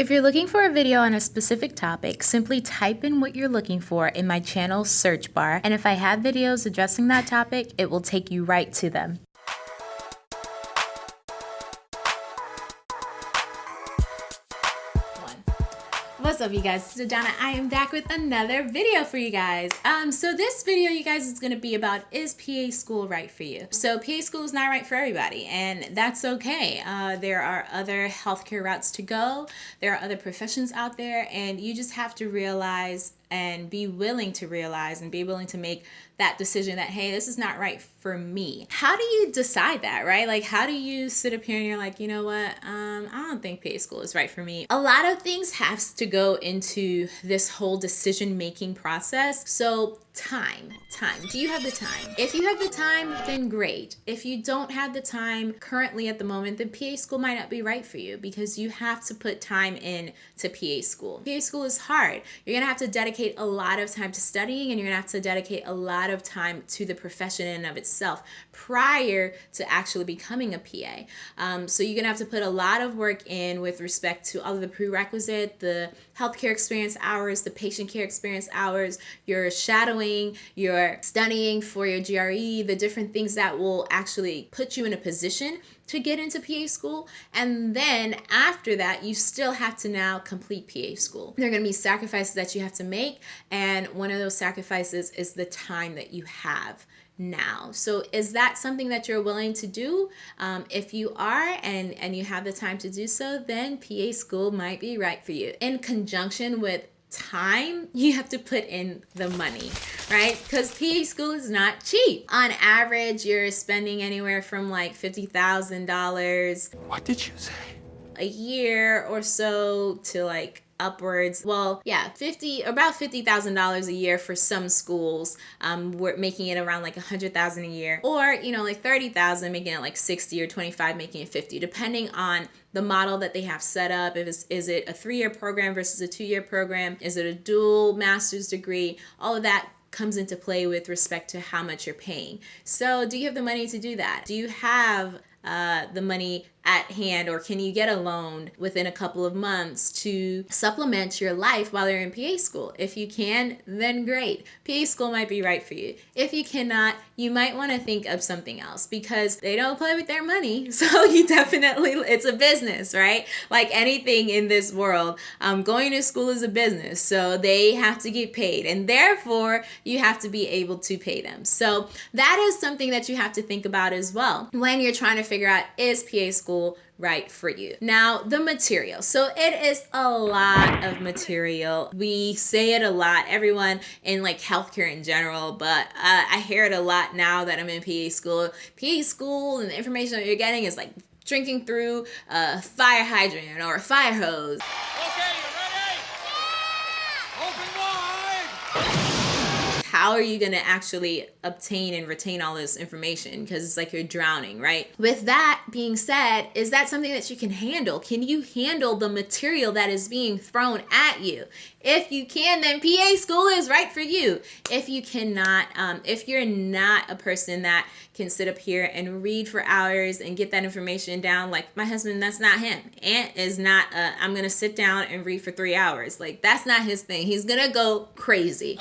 If you're looking for a video on a specific topic, simply type in what you're looking for in my channel search bar, and if I have videos addressing that topic, it will take you right to them. What's up you guys, it's Adana. I am back with another video for you guys. Um, so this video you guys is gonna be about is PA school right for you? So PA school is not right for everybody and that's okay. Uh, there are other healthcare routes to go. There are other professions out there and you just have to realize and be willing to realize and be willing to make that decision that hey this is not right for me. How do you decide that right? Like how do you sit up here and you're like you know what? Um, i don't think PA school is right for me. A lot of things has to go into this whole decision making process. So time time. Do you have the time? If you have the time then great. If you don't have the time currently at the moment then PA school might not be right for you because you have to put time in to PA school. PA school is hard. You're gonna have to dedicate a lot of time to studying and you're gonna have to dedicate a lot of time to the profession in and of itself prior to actually becoming a PA um, so you're gonna have to put a lot of work in with respect to all of the prerequisite the healthcare experience hours the patient care experience hours your shadowing you're studying for your GRE, the different things that will actually put you in a position to get into PA school. And then after that, you still have to now complete PA school. There are going to be sacrifices that you have to make. And one of those sacrifices is the time that you have now. So is that something that you're willing to do? Um, if you are and, and you have the time to do so, then PA school might be right for you. In conjunction with time, you have to put in the money, right? Because PA school is not cheap. On average, you're spending anywhere from like $50,000. What did you say? A year or so to like upwards. Well yeah 50 about $50,000 a year for some schools um, we're making it around like a 100,000 a year. Or you know like 30,000 making it like 60 or 25 making it 50 depending on the model that they have set up. If it's is it a three-year program versus a two-year program? Is it a dual master's degree? All of that comes into play with respect to how much you're paying. So, do you have the money to do that? Do you have uh, the money at hand or can you get a loan within a couple of months to supplement your life while you're in PA school? If you can, then great. PA school might be right for you. If you cannot, you might want to think of something else because they don't play with their money. So you definitely, it's a business, right? Like anything in this world, um, going to school is a business. So they have to get paid and therefore you have to be able to pay them. So that is something that you have to think about as well when you're trying to figure out is PA school right for you. Now, the material. So it is a lot of material. We say it a lot, everyone in like healthcare in general, but uh, I hear it a lot now that I'm in PA school. PA school and the information that you're getting is like drinking through a fire hydrant or a fire hose. How are you going to actually obtain and retain all this information? Because it's like you're drowning right? With that being said is that something that you can handle? Can you handle the material that is being thrown at you? If you can then pa school is right for you. If you cannot um, if you're not a person that can sit up here and read for hours and get that information down like my husband that's not him. Ant is not i'm gonna sit down and read for three hours. Like that's not his thing. He's gonna go crazy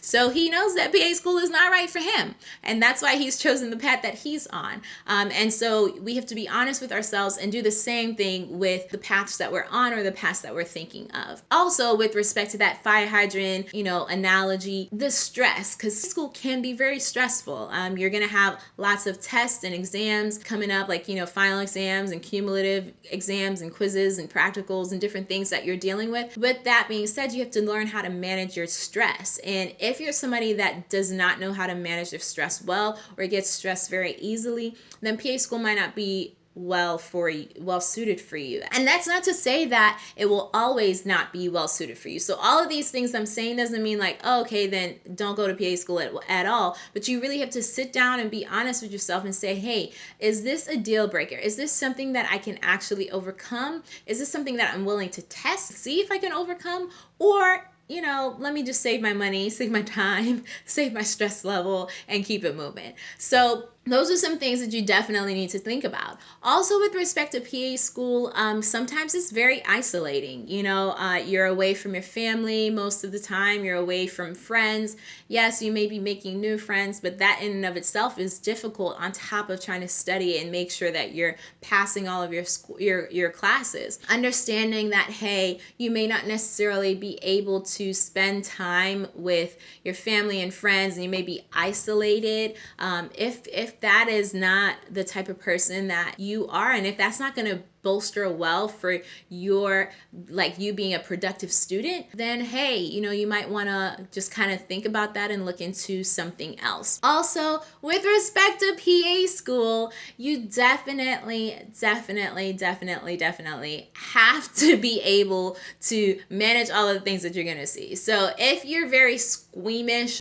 so he knows that PA school is not right for him. And that's why he's chosen the path that he's on. Um, and so we have to be honest with ourselves and do the same thing with the paths that we're on or the paths that we're thinking of. Also, with respect to that fire hydrant, you know, analogy, the stress, because school can be very stressful. Um, you're going to have lots of tests and exams coming up, like, you know, final exams and cumulative exams and quizzes and practicals and different things that you're dealing with. With that being said, you have to learn how to manage your stress. And if you're somebody that does not know how to manage their stress well or gets stressed very easily, then PA school might not be well for you, well suited for you. And that's not to say that it will always not be well suited for you. So all of these things I'm saying doesn't mean like, oh, okay, then don't go to PA school at, at all. But you really have to sit down and be honest with yourself and say, hey, is this a deal breaker? Is this something that I can actually overcome? Is this something that I'm willing to test, see if I can overcome? Or you know, let me just save my money, save my time, save my stress level, and keep it moving. So those are some things that you definitely need to think about. Also, with respect to PA school, um, sometimes it's very isolating. You know, uh, you're away from your family most of the time, you're away from friends. Yes, you may be making new friends, but that in and of itself is difficult on top of trying to study and make sure that you're passing all of your your, your classes. Understanding that, hey, you may not necessarily be able to spend time with your family and friends, and you may be isolated. Um, if, if that is not the type of person that you are and if that's not going to bolster well for your like you being a productive student then hey you know you might want to just kind of think about that and look into something else. Also with respect to pa school you definitely definitely definitely definitely have to be able to manage all of the things that you're going to see. So if you're very squeamish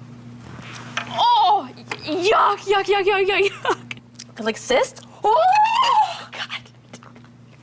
Oh, yuck, yuck, yuck, yuck, yuck, yuck. Like cyst? Oh, God.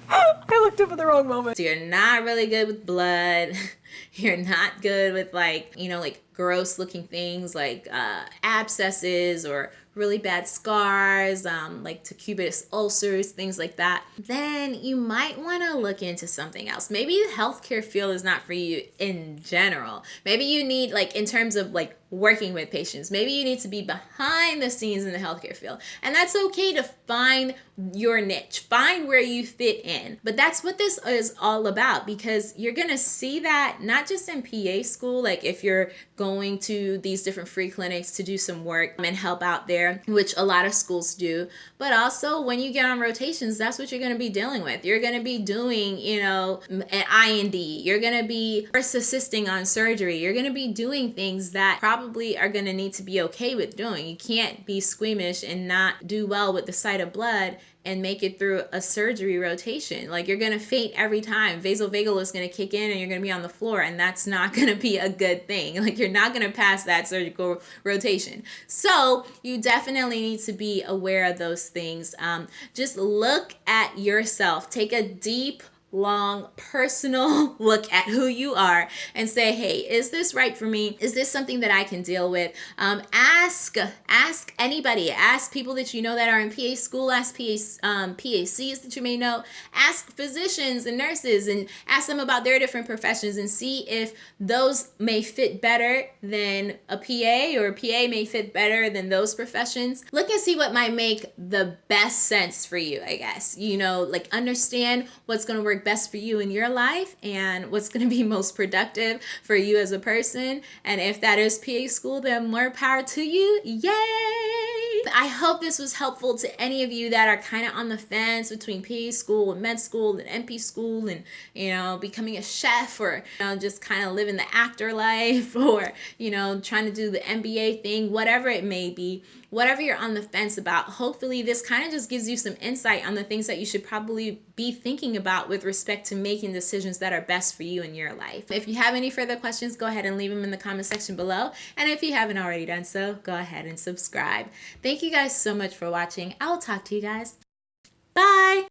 I looked up at the wrong moment. So you're not really good with blood. You're not good with like, you know, like gross looking things like uh, abscesses or really bad scars, um, like decubitus ulcers, things like that, then you might want to look into something else. Maybe the healthcare field is not for you in general. Maybe you need, like, in terms of like working with patients, maybe you need to be behind the scenes in the healthcare field. And that's okay to find your niche, find where you fit in. But that's what this is all about because you're going to see that not just in PA school, like if you're going to these different free clinics to do some work and help out there, which a lot of schools do, but also when you get on rotations, that's what you're going to be dealing with. You're going to be doing, you know, an I&D, you're going to be first assisting on surgery, you're going to be doing things that probably are going to need to be okay with doing. You can't be squeamish and not do well with the sight of blood and make it through a surgery rotation. Like you're gonna faint every time. Vasovagal is gonna kick in and you're gonna be on the floor, and that's not gonna be a good thing. Like you're not gonna pass that surgical rotation. So you definitely need to be aware of those things. Um, just look at yourself. Take a deep long personal look at who you are and say hey is this right for me? Is this something that i can deal with? Um, ask ask anybody. Ask people that you know that are in pa school. Ask PA, um, pacs that you may know. Ask physicians and nurses and ask them about their different professions and see if those may fit better than a pa or a pa may fit better than those professions. Look and see what might make the best sense for you i guess. You know like understand what's going to work best for you in your life and what's going to be most productive for you as a person. And if that is PA school, then more power to you. Yay! I hope this was helpful to any of you that are kind of on the fence between PA school and med school and NP school and, you know, becoming a chef or, you know, just kind of living the actor life or, you know, trying to do the MBA thing, whatever it may be whatever you're on the fence about, hopefully this kind of just gives you some insight on the things that you should probably be thinking about with respect to making decisions that are best for you in your life. If you have any further questions, go ahead and leave them in the comment section below. And if you haven't already done so, go ahead and subscribe. Thank you guys so much for watching. I will talk to you guys. Bye!